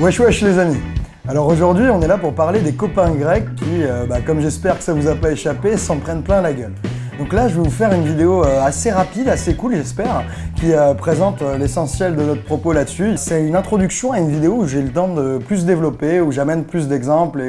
Wesh wesh les amis Alors aujourd'hui on est là pour parler des copains grecs qui, euh, bah, comme j'espère que ça vous a pas échappé, s'en prennent plein la gueule. Donc là je vais vous faire une vidéo euh, assez rapide, assez cool j'espère, qui euh, présente l'essentiel de notre propos là-dessus. C'est une introduction à une vidéo où j'ai le temps de plus développer, où j'amène plus d'exemples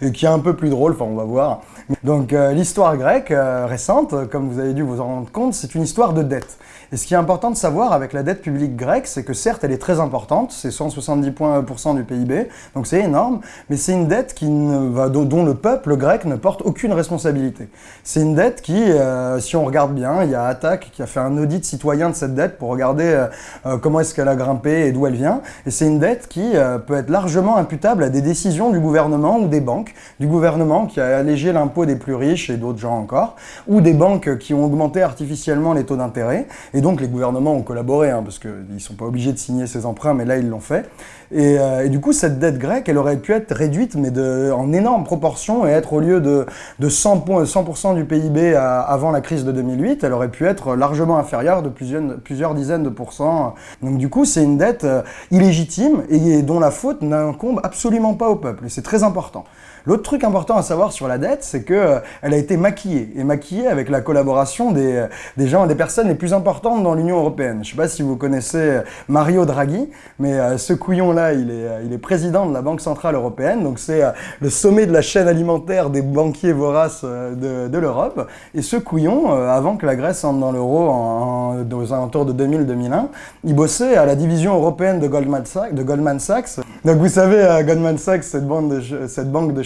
et, qui est un peu plus drôle, enfin on va voir. Donc l'histoire grecque récente, comme vous avez dû vous en rendre compte, c'est une histoire de dette. Et ce qui est important de savoir avec la dette publique grecque, c'est que certes, elle est très importante, c'est 170% du PIB, donc c'est énorme, mais c'est une dette dont le peuple grec ne porte aucune responsabilité. C'est une dette qui, euh, si on regarde bien, il y a Attac qui a fait un audit citoyen de cette dette pour regarder euh, euh, comment est-ce qu'elle a grimpé et d'où elle vient, et c'est une dette qui peut être largement imputable à des décisions du gouvernement ou des banques, du gouvernement qui a allégé l'impôt des plus riches et d'autres gens encore, ou des banques qui ont augmenté artificiellement les taux d'intérêt, et donc les gouvernements ont collaboré, hein, parce qu'ils ne sont pas obligés de signer ces emprunts, mais là ils l'ont fait. Euh, et, du coup, cette dette grecque, elle aurait pu être réduite, mais en énorme proportion, et être au lieu de, de 100%, 100 du PIB avant la crise de 2008, elle aurait pu être largement inférieure de plusieurs, plusieurs dizaines de pourcents. Donc du coup, c'est une dette euh, illégitime et dont la faute n'incombe absolument pas au peuple. Et c'est très important. L'autre truc important à savoir sur la dette, c'est qu'elle euh, elle a été maquillée, et maquillée avec la collaboration des, euh, des gens, des personnes les plus importantes dans l'Union Européenne. Je sais pas si vous connaissez euh, Mario Draghi, mais ce couillon-là, il est, il est président de la Banque Centrale Européenne, donc c'est le sommet de la chaîne alimentaire des banquiers voraces de, de l'Europe. Et ce couillon, avant que la Grèce entre dans l'euro en, en, aux alentours de 2000-2001, il bossait à la division européenne de Goldman Sachs. De Goldman Sachs. Donc vous savez, Goldman Sachs, cette, bande de, cette banque de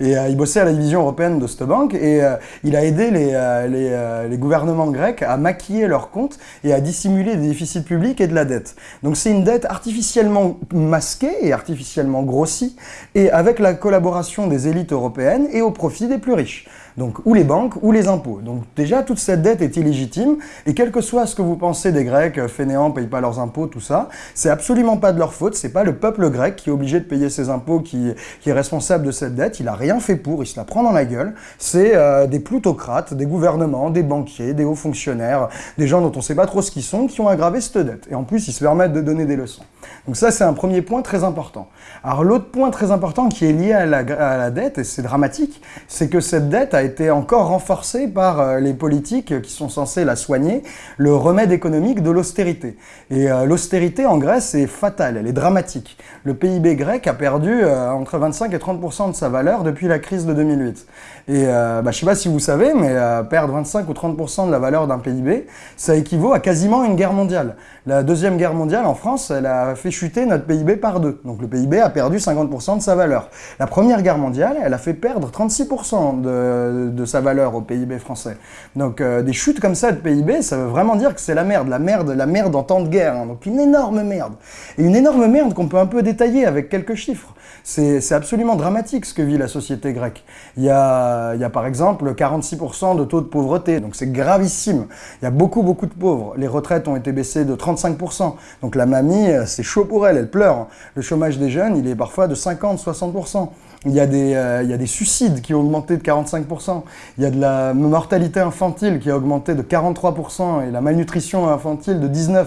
et euh, il bossait à la division européenne de cette banque, et euh, il a aidé les, euh, les, gouvernements grecs à maquiller leurs comptes et à dissimuler des déficits publics et de la dette. Donc c'est une dette artificiellement masquée et artificiellement grossie, et avec la collaboration des élites européennes et au profit des plus riches donc ou les banques ou les impôts. Donc déjà, toute cette dette est illégitime, et quel que soit ce que vous pensez des Grecs, euh, fainéants, payent pas leurs impôts, tout ça, c'est absolument pas de leur faute, c'est pas le peuple grec qui est obligé de payer ses impôts qui, est responsable de cette dette, il a rien fait pour, il se la prend dans la gueule, c'est euh, des plutocrates, des gouvernements, des banquiers, des hauts fonctionnaires, des gens dont on sait pas trop ce qu'ils sont, qui ont aggravé cette dette. Et en plus, ils se permettent de donner des leçons. Donc ça, c'est un premier point très important. Alors l'autre point très important qui est lié à la, dette, et c'est dramatique, c'est que cette dette été encore renforcée par euh, les politiques qui sont censées la soigner, le remède économique de l'austérité. Et euh, l'austérité en Grèce est fatale, elle est dramatique. Le PIB grec a perdu euh, entre 25 et 30% de sa valeur depuis la crise de 2008. Et bah, je ne sais pas si vous savez, mais perdre 25 ou 30% de la valeur d'un PIB, ça équivaut à quasiment une guerre mondiale. La Deuxième Guerre mondiale en France, elle a fait chuter notre PIB par deux. Donc le PIB a perdu 50% de sa valeur. La Première Guerre mondiale, elle a fait perdre 36% de, sa valeur au PIB français. Donc euh, des chutes comme ça de PIB, ça veut vraiment dire que c'est la merde, la merde, la merde en temps de guerre. Hein. Donc une énorme merde. Et une énorme merde qu'on peut un peu détailler avec quelques chiffres. C'est absolument dramatique ce que vit la société grecque. Il y a, par exemple 46% de taux de pauvreté, donc c'est gravissime. Il y a beaucoup, beaucoup de pauvres. Les retraites ont été baissées de 35%. Donc la mamie, c'est chaud pour elle, elle pleure. Le chômage des jeunes, il est parfois de 50-60%. Il y, a des, euh, il y a des suicides qui ont augmenté de 45%. Il y a de la mortalité infantile qui a augmenté de 43% et la malnutrition infantile de 19%.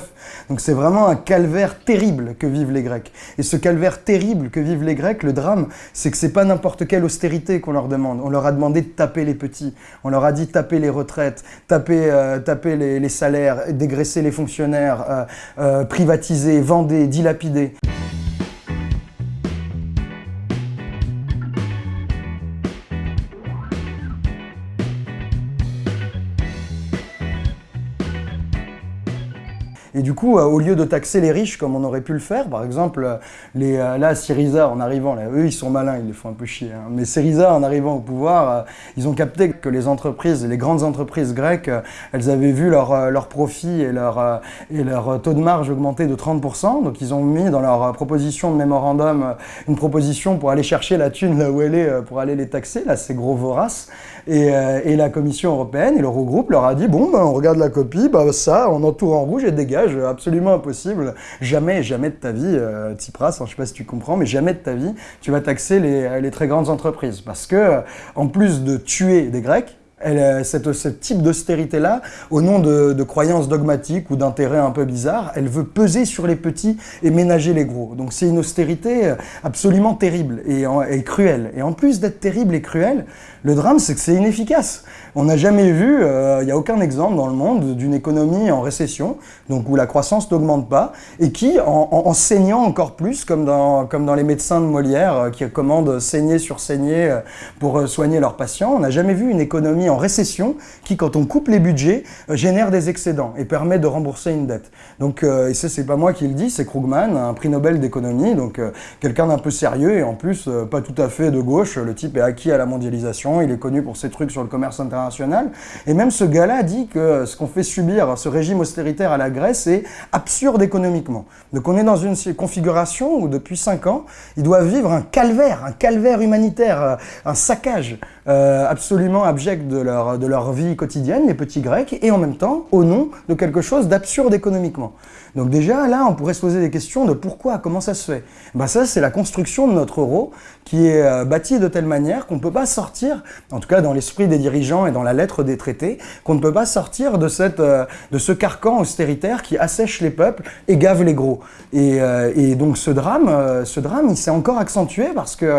Donc c'est vraiment un calvaire terrible que vivent les Grecs. Et ce calvaire terrible que vivent les Grecs, le drame, c'est que c'est pas n'importe quelle austérité qu'on leur demande. On leur a demandé de taper les petits. On leur a dit taper les retraites, taper, euh, les, salaires, dégraisser les fonctionnaires, euh, privatiser, vendre, dilapider. Et du coup, euh, au lieu de taxer les riches comme on aurait pu le faire, par exemple, euh, les, euh, là, Syriza, en arrivant, là, eux, ils sont malins, ils les font un peu chier. Hein. Mais Syriza, en arrivant au pouvoir, ils ont capté que les entreprises, les grandes entreprises grecques, elles avaient vu leur, leur profit et leur, et leur taux de marge augmenter de 30%. Donc, ils ont mis dans leur proposition de mémorandum une proposition pour aller chercher la thune là où elle est, pour aller les taxer. Là, c'est gros vorace. Et, la Commission européenne et l'Eurogroupe leur a dit, bon, ben, on regarde la copie, bah, ça, on entoure en rouge et dégage absolument impossible. Jamais, jamais de ta vie, euh, Tsipras, hein, je sais pas si tu comprends, mais jamais de ta vie, tu vas taxer les, les très grandes entreprises. Parce que, en plus de tuer des Grecs, Elle, cette, ce type d'austérité-là, au nom de, de, croyances dogmatiques ou d'intérêts un peu bizarres, elle veut peser sur les petits et ménager les gros. Donc c'est une austérité absolument terrible et, et cruelle. Et en plus d'être terrible et cruelle, le drame, c'est que c'est inefficace. On n'a jamais vu, il euh, n'y a aucun exemple dans le monde d'une économie en récession, donc où la croissance n'augmente pas, et qui, en, saignant encore plus, comme dans, les médecins de Molière, euh, qui commandent saigner sur saigner euh, pour soigner leurs patients, on n'a jamais vu une économie en récession qui, quand on coupe les budgets, génère des excédents et permet de rembourser une dette. Donc, et ça, c'est pas moi qui le dis, c'est Krugman, un prix Nobel d'économie, donc quelqu'un d'un peu sérieux et en plus pas tout à fait de gauche. Le type est acquis à la mondialisation, il est connu pour ses trucs sur le commerce international. Et même ce gars-là dit que ce qu'on fait subir, ce régime austéritaire à la Grèce, est absurde économiquement. Donc on est dans une configuration où depuis 5 ans, ils doivent vivre un calvaire, un calvaire humanitaire, euh, un saccage euh, absolument abject de leur, de leur vie quotidienne, les petits Grecs, et en même temps au nom de quelque chose d'absurde économiquement. Donc déjà, là, on pourrait se poser des questions de pourquoi, comment ça se fait? Ben Ça, c'est la construction de notre euro qui est euh, bâti de telle manière qu'on ne peut pas sortir, en tout cas dans l'esprit des dirigeants et dans la lettre des traités, qu'on ne peut pas sortir de, cette, euh, de ce carcan austéritaire qui assèche les peuples et gave les gros. Et, euh, donc ce drame, ce drame, il s'est encore accentué parce que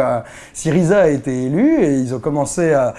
Syriza a été élu et ils ont commencé à,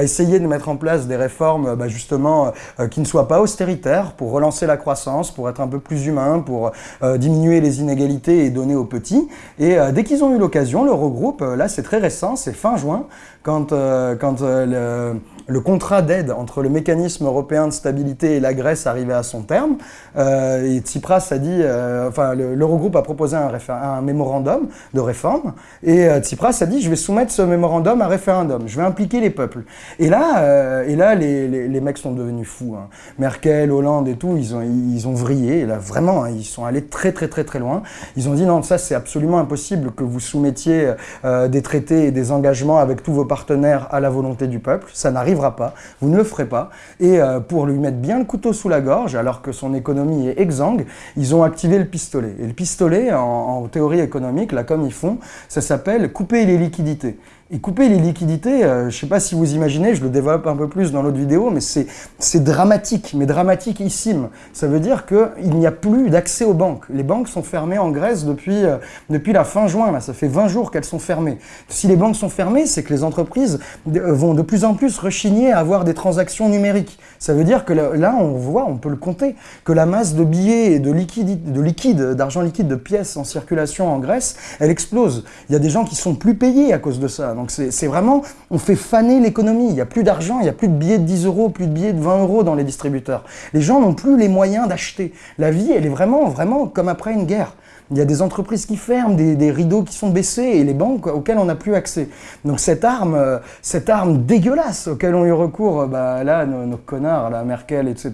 essayer de mettre en place des réformes bah, justement qui ne soient pas austéritaires pour relancer la croissance, pour être un peu plus humain, pour diminuer les inégalités et donner aux petits. Et dès qu'ils ont eu l'occasion, l'Eurogroupe euh, là c'est très récent, c'est fin juin, quand, euh, quand euh, le, contrat d'aide entre le mécanisme européen de stabilité et la Grèce arrivait à son terme. Et Tsipras a dit, enfin l'Eurogroupe a proposé un, mémorandum de réforme, et Tsipras a dit, je vais soumettre ce mémorandum à référendum, je vais impliquer les peuples. Et là, et là les, les, les, mecs sont devenus fous. Hein. Merkel, Hollande et tout, ils ont, ils ont vrillé, là vraiment, hein, ils sont allés très très très très loin. Ils ont dit, non, ça c'est absolument impossible que vous soumettiez euh, des traités et des engagements avec tous vos partenaires à la volonté du peuple, ça n'arrive pas, vous ne le ferez pas. Et euh, pour lui mettre bien le couteau sous la gorge, alors que son économie est exsangue, ils ont activé le pistolet. Et le pistolet, en, en théorie économique, là comme ils font, ça s'appelle couper les liquidités. Et couper les liquidités, euh, je ne sais pas si vous imaginez, je le développe un peu plus dans l'autre vidéo, mais c'est dramatique, mais dramatiquissime. Ça veut dire qu'il n'y a plus d'accès aux banques. Les banques sont fermées en Grèce depuis, euh, depuis la fin juin, là, ça fait 20 jours qu'elles sont fermées. Si les banques sont fermées, c'est que les entreprises euh, vont de plus en plus rechigner à avoir des transactions numériques. Ça veut dire que là, on voit, on peut le compter, que la masse de billets et de liquide, de liquide, d'argent liquide, de pièces en circulation en Grèce, elle explose. Il y a des gens qui sont plus payés à cause de ça. Donc c'est vraiment, on fait faner l'économie. Il n'y a plus d'argent, il n'y a plus de billets de 10 euros, plus de billets de 20 euros dans les distributeurs. Les gens n'ont plus les moyens d'acheter. La vie, elle est vraiment, vraiment comme après une guerre. Il y a des entreprises qui ferment, des, rideaux qui sont baissés et les banques auxquelles on n'a plus accès. Donc cette arme, euh, cette arme dégueulasse auquel on eu recours, euh, bah, là, nos, connards, Merkel, etc.,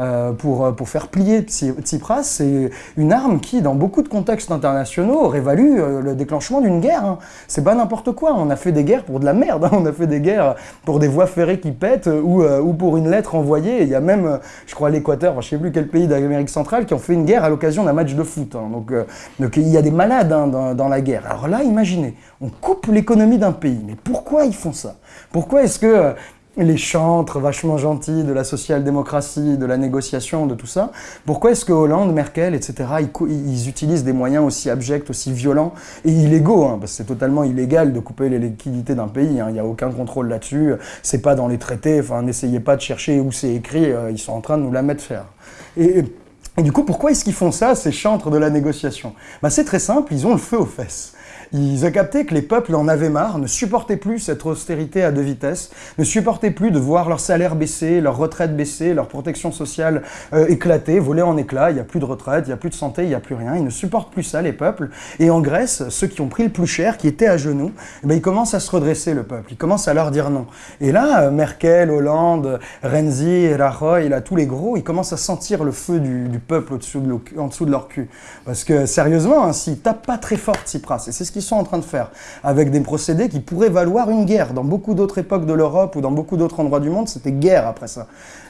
euh, pour, pour faire plier Tsipras, c'est une arme qui, dans beaucoup de contextes internationaux, aurait valu le déclenchement d'une guerre. Hein. C'est pas n'importe quoi. On a fait des guerres pour de la merde. Hein. On a fait des guerres pour des voies ferrées qui pètent ou, ou pour une lettre envoyée. il y a même, je crois, l'Équateur, je sais plus quel pays d'Amérique centrale, qui ont fait une guerre à l'occasion d'un match de foot. Hein. Euh, donc, il y a des malades hein, dans, la guerre. Alors là, imaginez, on coupe l'économie d'un pays. Mais pourquoi ils font ça? Pourquoi est-ce que euh, les chantres vachement gentils de la social-démocratie, de la négociation, de tout ça, pourquoi est-ce que Hollande, Merkel, etc., ils, utilisent des moyens aussi abjects, aussi violents et illégaux hein, Parce que c'est totalement illégal de couper les liquidités d'un pays, hein. il n'y a aucun contrôle là-dessus, c'est pas dans les traités, enfin n'essayez pas de chercher où c'est écrit, euh, ils sont en train de nous la mettre faire. Et, et du coup, pourquoi est-ce qu'ils font ça, ces chantres de la négociation? Bah, C'est très simple, ils ont le feu aux fesses. Ils ont capté que les peuples en avaient marre, ne supportaient plus cette austérité à deux vitesses, ne supportaient plus de voir leur salaire baisser, leur retraite baisser, leur protection sociale euh, éclater, voler en éclats, il n'y a plus de retraite, il n'y a plus de santé, il n'y a plus rien, ils ne supportent plus ça, les peuples. Et en Grèce, ceux qui ont pris le plus cher, qui étaient à genoux, eh ben, ils commencent à se redresser, le peuple, ils commencent à leur dire non. Et là, euh, Merkel, Hollande, Renzi, Rajoy, là, tous les gros, ils commencent à sentir le feu du, peuple en dessous de leur cul. Parce que, sérieusement, hein, s'ils tapent pas très fort Tsipras, et c'est ce qu'ils sont en train de faire, avec des procédés qui pourraient valoir une guerre. Dans beaucoup d'autres époques de l'Europe ou dans beaucoup d'autres endroits du monde, c'était guerre après ça.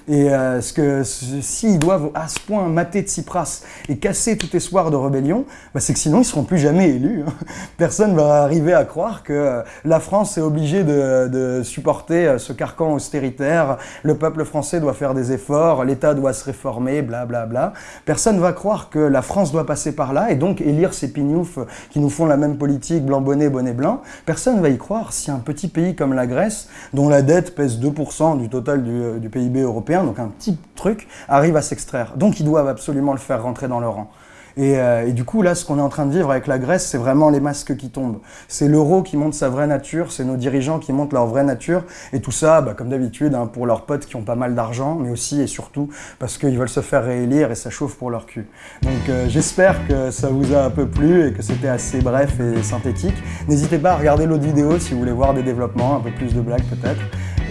Et euh, ce que s'ils doivent à ce point mater Tsipras et casser tout espoir de rébellion, bah, c'est que sinon ils seront plus jamais élus. Hein. Personne va arriver à croire que euh, la France est obligée de, supporter euh, ce carcan austéritaire, le peuple français doit faire des efforts, l'État doit se réformer, bla bla bla. Personne va croire que la France doit passer par là et donc élire ces pignoufs qui nous font la même politique, blanc bonnet, bonnet blanc. Personne va y croire si un petit pays comme la Grèce, dont la dette pèse 2% du total du, du PIB européen, donc un petit truc, arrive à s'extraire. Donc ils doivent absolument le faire rentrer dans leur rang. Euh, et, du coup, là, ce qu'on est en train de vivre avec la Grèce, c'est vraiment les masques qui tombent. C'est l'euro qui montre sa vraie nature, c'est nos dirigeants qui montrent leur vraie nature, et tout ça, bah, comme d'habitude, hein, pour leurs potes qui ont pas mal d'argent, mais aussi et surtout parce qu'ils veulent se faire réélire et ça chauffe pour leur cul. Donc euh, j'espère que ça vous a un peu plu et que c'était assez bref et synthétique. N'hésitez pas à regarder l'autre vidéo si vous voulez voir des développements, un peu plus de blagues peut-être.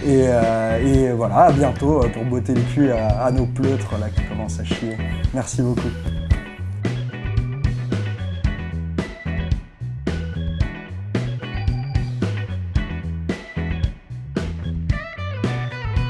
Euh, et, voilà, à bientôt pour botter le cul à, à nos pleutres là qui commencent à chier. Merci beaucoup.